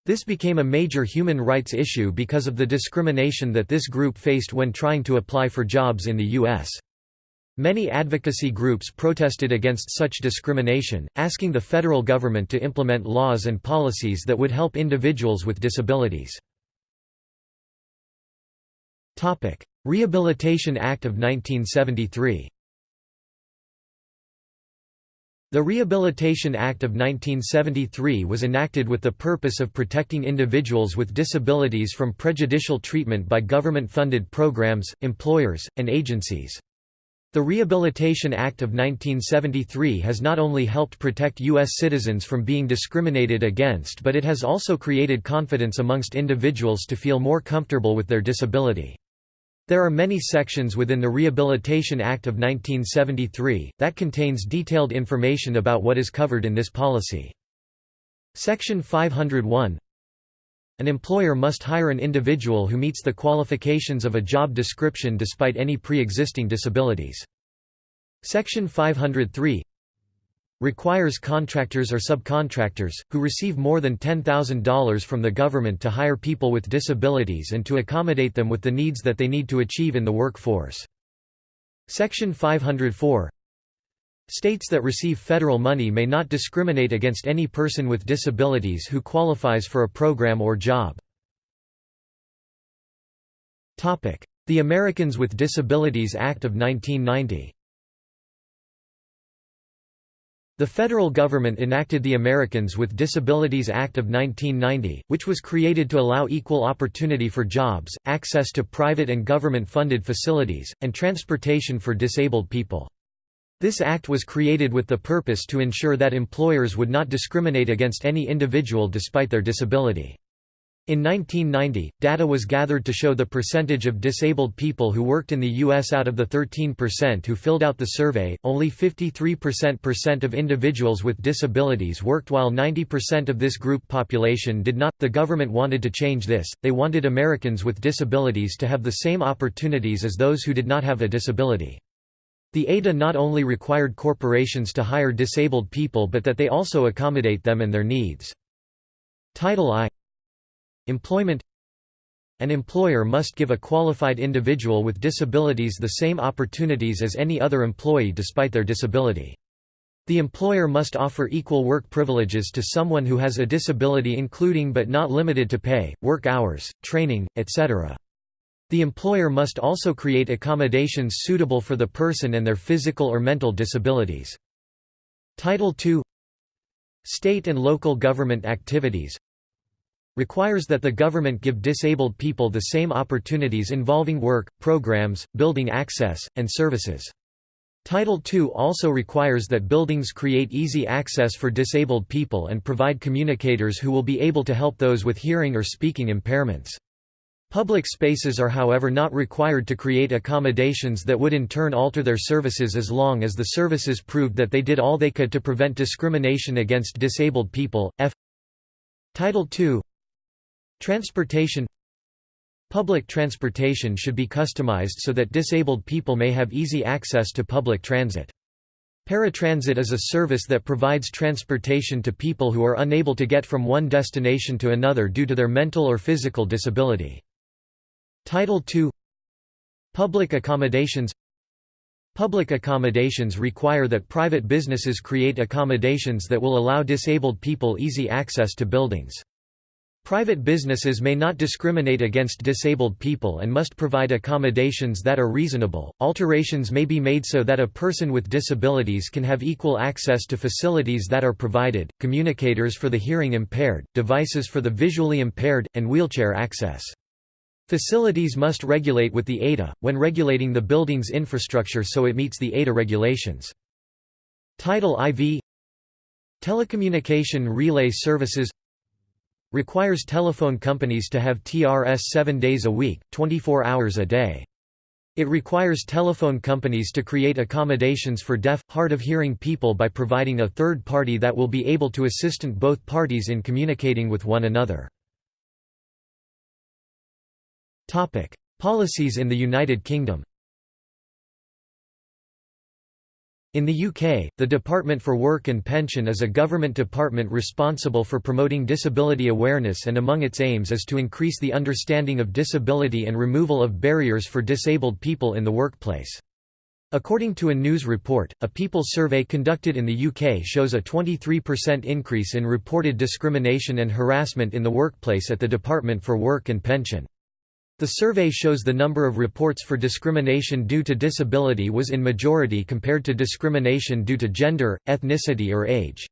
This became a major human rights issue because of the discrimination that this group faced when trying to apply for jobs in the U.S. Many advocacy groups protested against such discrimination, asking the federal government to implement laws and policies that would help individuals with disabilities. Rehabilitation Act of 1973 the Rehabilitation Act of 1973 was enacted with the purpose of protecting individuals with disabilities from prejudicial treatment by government-funded programs, employers, and agencies. The Rehabilitation Act of 1973 has not only helped protect U.S. citizens from being discriminated against but it has also created confidence amongst individuals to feel more comfortable with their disability. There are many sections within the Rehabilitation Act of 1973, that contains detailed information about what is covered in this policy. Section 501 An employer must hire an individual who meets the qualifications of a job description despite any pre-existing disabilities. Section 503 requires contractors or subcontractors, who receive more than $10,000 from the government to hire people with disabilities and to accommodate them with the needs that they need to achieve in the workforce. Section 504 states that receive federal money may not discriminate against any person with disabilities who qualifies for a program or job. The Americans with Disabilities Act of 1990 the federal government enacted the Americans with Disabilities Act of 1990, which was created to allow equal opportunity for jobs, access to private and government-funded facilities, and transportation for disabled people. This act was created with the purpose to ensure that employers would not discriminate against any individual despite their disability. In 1990, data was gathered to show the percentage of disabled people who worked in the U.S. out of the 13% who filled out the survey, only 53% of individuals with disabilities worked while 90% of this group population did not. The government wanted to change this, they wanted Americans with disabilities to have the same opportunities as those who did not have a disability. The ADA not only required corporations to hire disabled people but that they also accommodate them and their needs. Title I Employment An employer must give a qualified individual with disabilities the same opportunities as any other employee despite their disability. The employer must offer equal work privileges to someone who has a disability including but not limited to pay, work hours, training, etc. The employer must also create accommodations suitable for the person and their physical or mental disabilities. Title II State and local government activities requires that the government give disabled people the same opportunities involving work, programs, building access, and services. Title II also requires that buildings create easy access for disabled people and provide communicators who will be able to help those with hearing or speaking impairments. Public spaces are however not required to create accommodations that would in turn alter their services as long as the services proved that they did all they could to prevent discrimination against disabled people. F Title II Transportation Public transportation should be customized so that disabled people may have easy access to public transit. Paratransit is a service that provides transportation to people who are unable to get from one destination to another due to their mental or physical disability. Title II Public accommodations Public accommodations require that private businesses create accommodations that will allow disabled people easy access to buildings. Private businesses may not discriminate against disabled people and must provide accommodations that are reasonable. Alterations may be made so that a person with disabilities can have equal access to facilities that are provided, communicators for the hearing impaired, devices for the visually impaired, and wheelchair access. Facilities must regulate with the ADA, when regulating the building's infrastructure so it meets the ADA regulations. Title IV Telecommunication Relay Services requires telephone companies to have TRS 7 days a week, 24 hours a day. It requires telephone companies to create accommodations for deaf, hard of hearing people by providing a third party that will be able to assist both parties in communicating with one another. Policies in the United Kingdom. In the UK, the Department for Work and Pension is a government department responsible for promoting disability awareness and among its aims is to increase the understanding of disability and removal of barriers for disabled people in the workplace. According to a news report, a People survey conducted in the UK shows a 23% increase in reported discrimination and harassment in the workplace at the Department for Work and Pension. The survey shows the number of reports for discrimination due to disability was in majority compared to discrimination due to gender, ethnicity or age.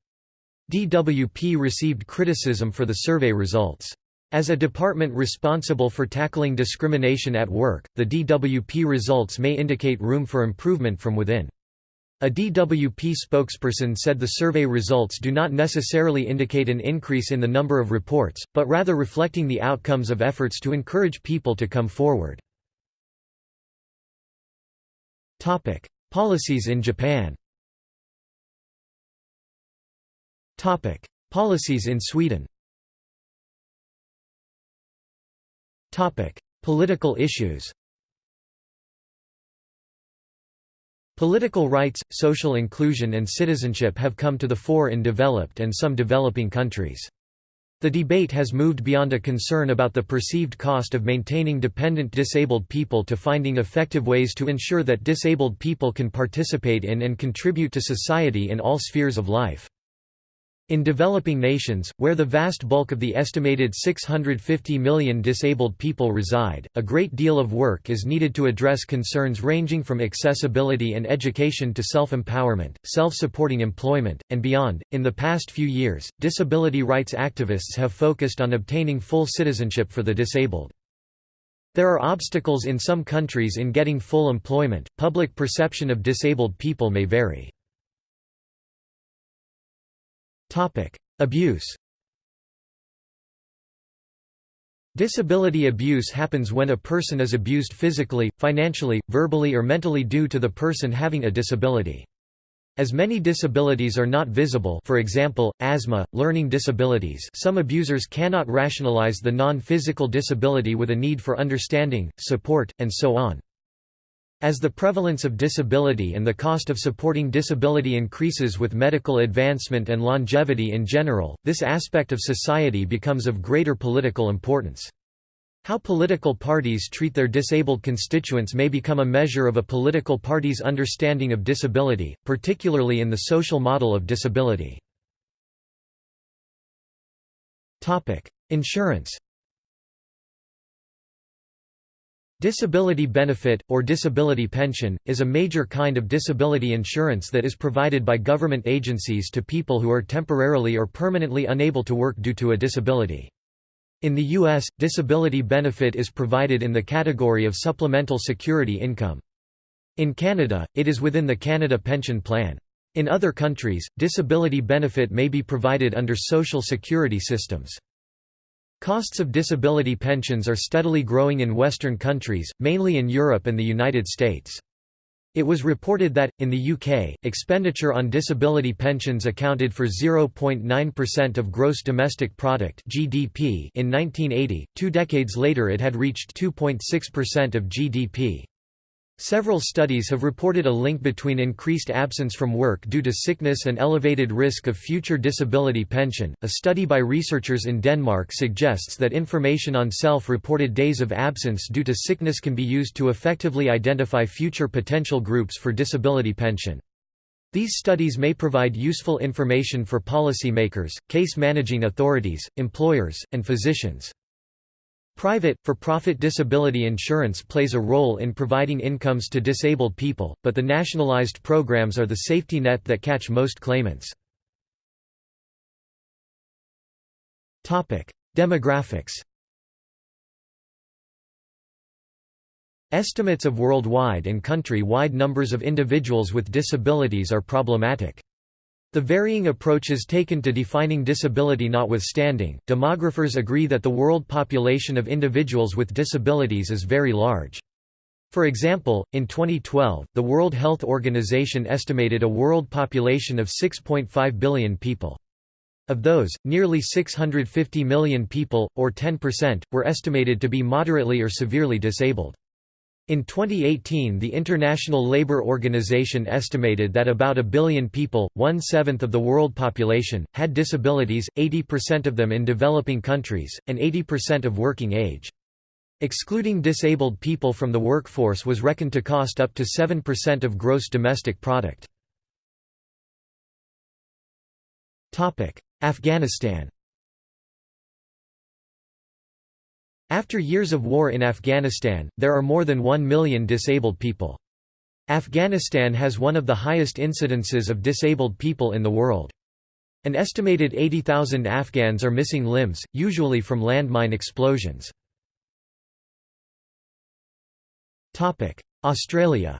DWP received criticism for the survey results. As a department responsible for tackling discrimination at work, the DWP results may indicate room for improvement from within. A DWP spokesperson said the survey results do not necessarily indicate an increase in the number of reports, but rather reflecting the outcomes of efforts to encourage people to come forward. Topic: Policies in Japan. Topic: Policies in Sweden. Topic: Political issues Political rights, social inclusion and citizenship have come to the fore in developed and some developing countries. The debate has moved beyond a concern about the perceived cost of maintaining dependent disabled people to finding effective ways to ensure that disabled people can participate in and contribute to society in all spheres of life. In developing nations, where the vast bulk of the estimated 650 million disabled people reside, a great deal of work is needed to address concerns ranging from accessibility and education to self-empowerment, self-supporting employment, and beyond. In the past few years, disability rights activists have focused on obtaining full citizenship for the disabled. There are obstacles in some countries in getting full employment. Public perception of disabled people may vary. Abuse Disability abuse happens when a person is abused physically, financially, verbally or mentally due to the person having a disability. As many disabilities are not visible for example, asthma, learning disabilities some abusers cannot rationalize the non-physical disability with a need for understanding, support, and so on. As the prevalence of disability and the cost of supporting disability increases with medical advancement and longevity in general, this aspect of society becomes of greater political importance. How political parties treat their disabled constituents may become a measure of a political party's understanding of disability, particularly in the social model of disability. Insurance Disability benefit, or disability pension, is a major kind of disability insurance that is provided by government agencies to people who are temporarily or permanently unable to work due to a disability. In the U.S., disability benefit is provided in the category of supplemental security income. In Canada, it is within the Canada Pension Plan. In other countries, disability benefit may be provided under social security systems. Costs of disability pensions are steadily growing in Western countries, mainly in Europe and the United States. It was reported that, in the UK, expenditure on disability pensions accounted for 0.9% of gross domestic product (GDP) in 1980. Two decades later, it had reached 2.6% of GDP. Several studies have reported a link between increased absence from work due to sickness and elevated risk of future disability pension. A study by researchers in Denmark suggests that information on self reported days of absence due to sickness can be used to effectively identify future potential groups for disability pension. These studies may provide useful information for policymakers, case managing authorities, employers, and physicians. Private, for-profit disability insurance plays a role in providing incomes to disabled people, but the nationalized programs are the safety net that catch most claimants. Demographics Estimates of worldwide and country-wide numbers of individuals with disabilities are problematic. The varying approaches taken to defining disability notwithstanding, demographers agree that the world population of individuals with disabilities is very large. For example, in 2012, the World Health Organization estimated a world population of 6.5 billion people. Of those, nearly 650 million people, or 10%, were estimated to be moderately or severely disabled. In 2018 the International Labour Organization estimated that about a billion people, one-seventh of the world population, had disabilities, 80% of them in developing countries, and 80% of working age. Excluding disabled people from the workforce was reckoned to cost up to 7% of gross domestic product. Afghanistan After years of war in Afghanistan, there are more than 1 million disabled people. Afghanistan has one of the highest incidences of disabled people in the world. An estimated 80,000 Afghans are missing limbs, usually from landmine explosions. Australia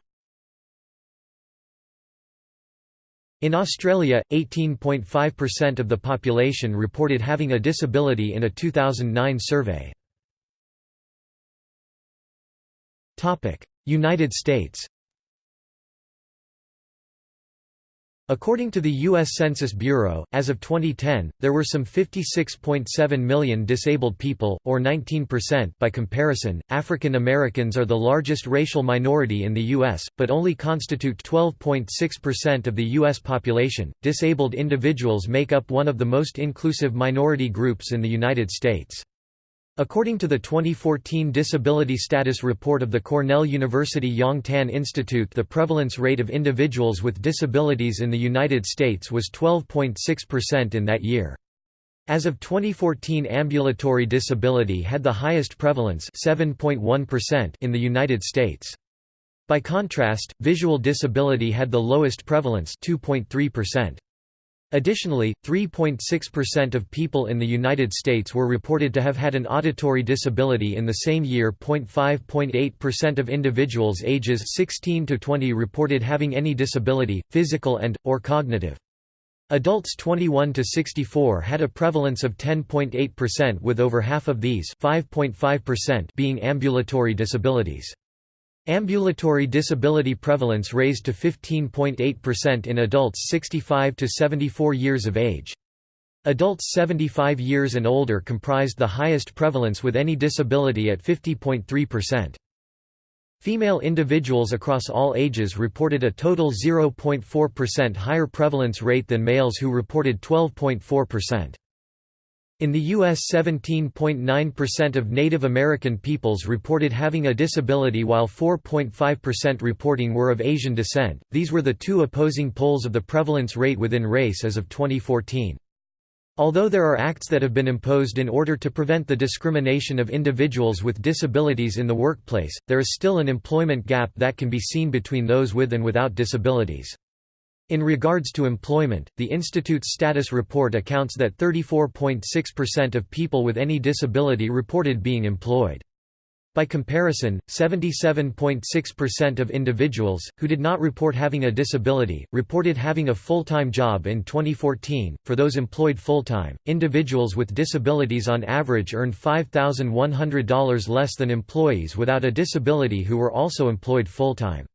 In Australia, 18.5% of the population reported having a disability in a 2009 survey. United States According to the U.S. Census Bureau, as of 2010, there were some 56.7 million disabled people, or 19% by comparison. African Americans are the largest racial minority in the U.S., but only constitute 12.6% of the U.S. population. Disabled individuals make up one of the most inclusive minority groups in the United States. According to the 2014 Disability Status Report of the Cornell University Yang Tan Institute the prevalence rate of individuals with disabilities in the United States was 12.6% in that year. As of 2014 ambulatory disability had the highest prevalence 7.1% in the United States. By contrast, visual disability had the lowest prevalence 2.3%. Additionally, 3.6% of people in the United States were reported to have had an auditory disability in the same year. 5.8% of individuals ages 16 to 20 reported having any disability, physical and or cognitive. Adults 21 to 64 had a prevalence of 10.8% with over half of these, 5.5% being ambulatory disabilities. Ambulatory disability prevalence raised to 15.8% in adults 65 to 74 years of age. Adults 75 years and older comprised the highest prevalence with any disability at 50.3%. Female individuals across all ages reported a total 0.4% higher prevalence rate than males who reported 12.4%. In the U.S. 17.9% of Native American peoples reported having a disability while 4.5% reporting were of Asian descent. These were the two opposing poles of the prevalence rate within race as of 2014. Although there are acts that have been imposed in order to prevent the discrimination of individuals with disabilities in the workplace, there is still an employment gap that can be seen between those with and without disabilities. In regards to employment, the Institute's status report accounts that 34.6% of people with any disability reported being employed. By comparison, 77.6% of individuals, who did not report having a disability, reported having a full-time job in 2014. For those employed full-time, individuals with disabilities on average earned $5,100 less than employees without a disability who were also employed full-time.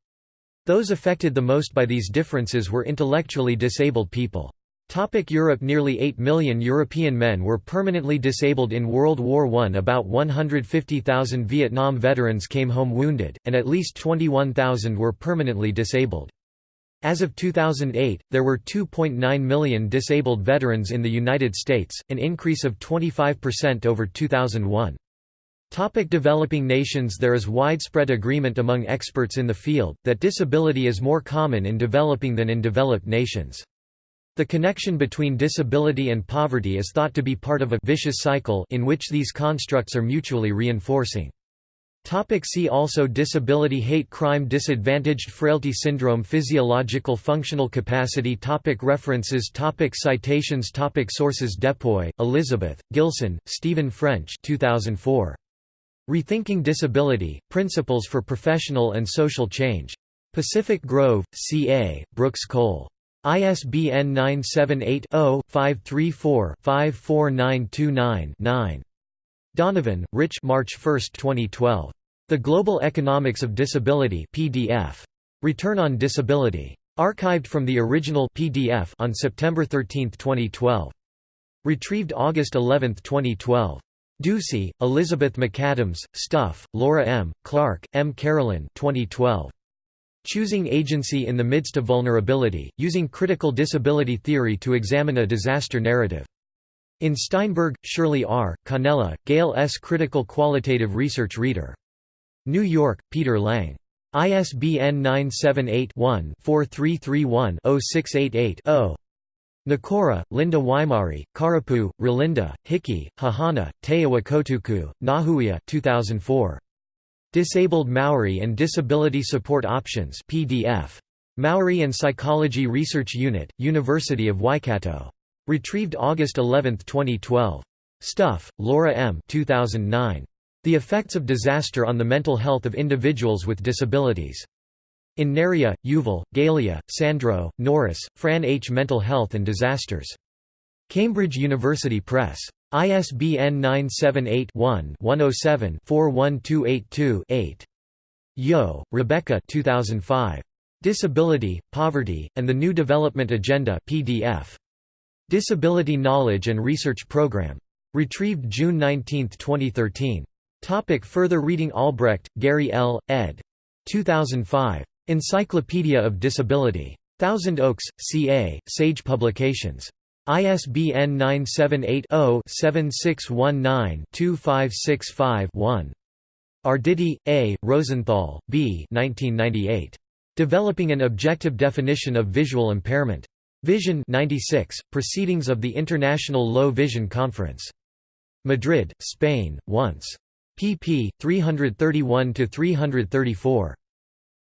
Those affected the most by these differences were intellectually disabled people. Topic Europe Nearly 8 million European men were permanently disabled in World War I. About 150,000 Vietnam veterans came home wounded, and at least 21,000 were permanently disabled. As of 2008, there were 2.9 million disabled veterans in the United States, an increase of 25% over 2001. Topic developing nations There is widespread agreement among experts in the field, that disability is more common in developing than in developed nations. The connection between disability and poverty is thought to be part of a vicious cycle in which these constructs are mutually reinforcing. Topic see also Disability Hate crime Disadvantaged frailty syndrome Physiological functional capacity topic References topic Citations topic Sources Depoy, Elizabeth, Gilson, Stephen French 2004. Rethinking Disability, Principles for Professional and Social Change. Pacific Grove, CA, Brooks Cole. ISBN 978-0-534-54929-9. Donovan, Rich March 1, 2012. The Global Economics of Disability PDF. Return on Disability. Archived from the original PDF on September 13, 2012. Retrieved August 11, 2012. Ducey, Elizabeth McAdams, Stuff, Laura M., Clark, M. Carolyn 2012. Choosing Agency in the Midst of Vulnerability, Using Critical Disability Theory to Examine a Disaster Narrative. In Steinberg, Shirley R., Cannella, Gail S. Critical Qualitative Research Reader. New York, Peter Lang. ISBN 978-1-4331-0688-0. Nikora, Linda Waimarie, Karapu, Rolinda, Hickey, Huhana, Te Awekotuku, Ngahuia 2004. Disabled Maori and Disability Support Options PDF. Maori and Psychology Research Unit, University of Waikato. Retrieved August 11, 2012. Stuff, Laura M. 2009. The Effects of Disaster on the Mental Health of Individuals with Disabilities. In Neria, Yuval, Galea, Sandro, Norris, Fran H. Mental Health and Disasters. Cambridge University Press. ISBN 978-1-107-41282-8. Yeo, Rebecca 2005. Disability, Poverty, and the New Development Agenda PDF. Disability Knowledge and Research Program. Retrieved June 19, 2013. Topic further reading Albrecht, Gary L., ed. 2005. Encyclopedia of Disability. Thousand Oaks, CA, Sage Publications. ISBN 978-0-7619-2565-1. Arditi, A., Rosenthal, B. 1998. Developing an Objective Definition of Visual Impairment. Vision 96, Proceedings of the International Low Vision Conference. Madrid, Spain, once. pp. 331–334.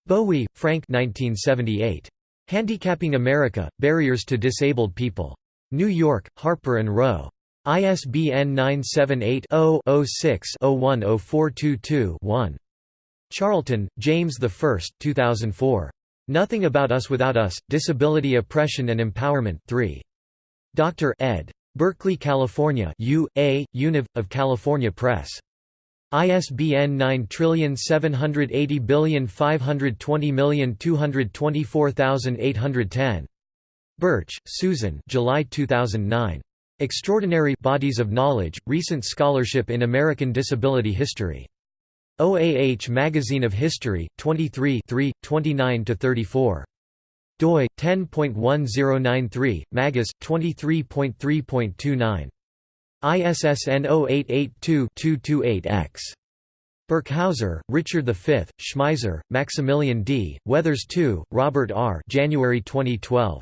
Bowie, Frank 1978. Handicapping America, Barriers to Disabled People. New York, Harper & Row. ISBN 978-0-06-010422-1. Charlton, James I 2004. Nothing About Us Without Us, Disability Oppression and Empowerment 3. Dr. ed. Berkeley, California U. A., Univ. of California Press. ISBN 9780520224810. Burch, Susan July 2009. Extraordinary Bodies of Knowledge, Recent Scholarship in American Disability History. OAH Magazine of History, 23 29–34. doi, 10.1093, Magus, 23.3.29. ISSN 0882-228-X. Burkhauser, Richard V, Schmeiser, Maximilian D., Weathers II, Robert R. January 2012.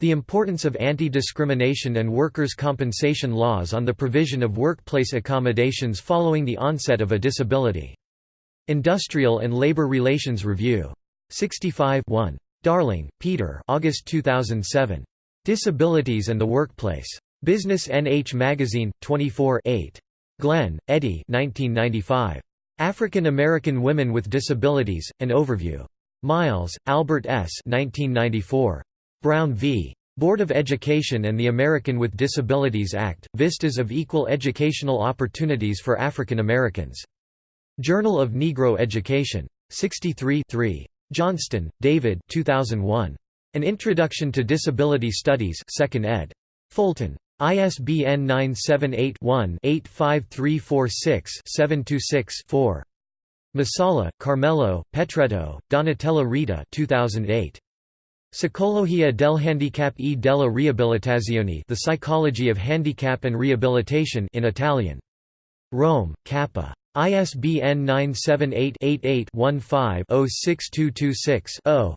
The importance of anti-discrimination and workers' compensation laws on the provision of workplace accommodations following the onset of a disability. Industrial and Labor Relations Review. 65 1. Darling, Peter August 2007. Disabilities and the Workplace. Business NH Magazine, 24 8. Glenn, Eddie 1995. African American Women with Disabilities, An Overview. Miles, Albert S. 1994. Brown v. Board of Education and the American with Disabilities Act, Vistas of Equal Educational Opportunities for African Americans. Journal of Negro Education. 63 3. Johnston, David 2001. An Introduction to Disability Studies 2nd ed. Fulton. ISBN 978-1-85346-726-4. Masala, Carmelo, Petretto, Donatella Rita 2008. Psicologia del handicap e della riabilitazione The Psychology of Handicap and Rehabilitation in Italian. Rome, Kappa. ISBN 978-88-15-06226-0.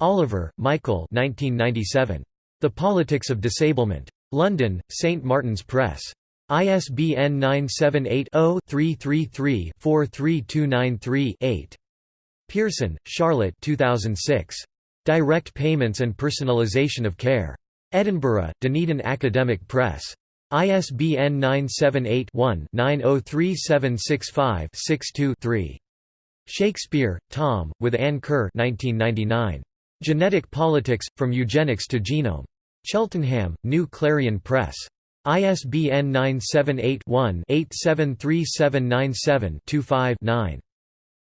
Oliver, Michael 1997. The Politics of Disablement. London, St Martin's Press. ISBN 978-0-333-43293-8. Pearson, Charlotte 2006. Direct Payments and Personalization of Care. Edinburgh, Dunedin Academic Press. ISBN 978-1-903765-62-3. Shakespeare, Tom, with Ann Kerr 1999. Genetic Politics, From Eugenics to Genome. Cheltenham, New Clarion Press. ISBN 978-1-873797-25-9.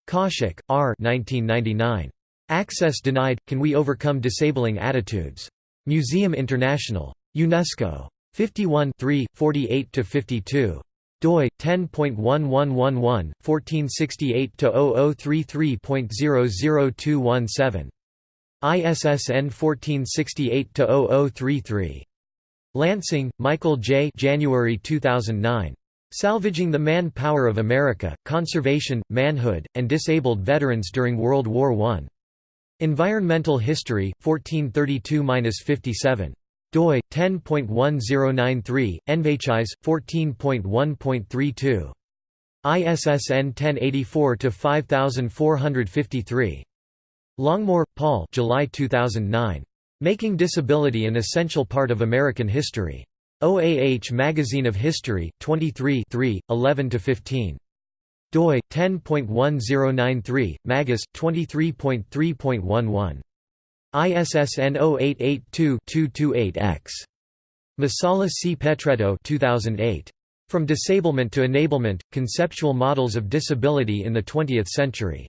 Kaushik, R. 1999. Access Denied – Can We Overcome Disabling Attitudes? Museum International. UNESCO. 51 48–52 doi 10.1111 1468-0033.00217 ISSN 1468-0033 Lansing, Michael J. January 2009. Salvaging the Man-Power of America: Conservation, Manhood, and Disabled Veterans During World War I. Environmental History, 1432–57. doi 10.1093 NVHIS 14.1.32 ISSN 1084 to 5453 Longmore, Paul July 2009 Making Disability an Essential Part of American History OAH Magazine of History 23 11–15. doi 10.1093 maghis 23.3.11 ISSN 0882-228-X. Masala C. Petretto 2008. From Disablement to Enablement, Conceptual Models of Disability in the Twentieth Century.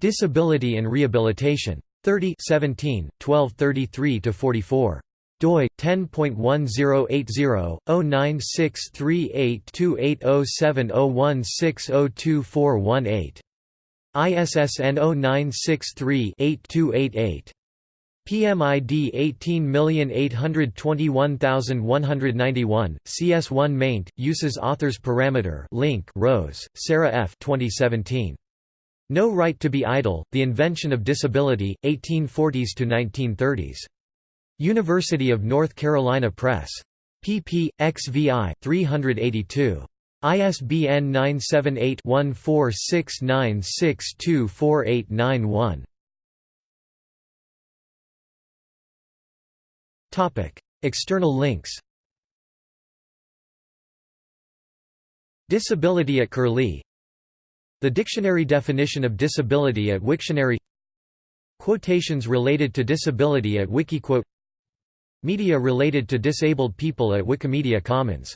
Disability and Rehabilitation. 30 17, 1233–44 doi 10.1083-09638280701602418 ISSN 0963-8288 PMID 18821191, CS1 maint, uses authors parameter link Rose, Sarah F. 2017. No Right to be Idle, The Invention of Disability, 1840s to 1930s. University of North Carolina Press. pp. XVI 382. ISBN 978 1469624891. External links Disability at Curlie The dictionary definition of disability at Wiktionary Quotations related to disability at Wikiquote Media related to disabled people at Wikimedia Commons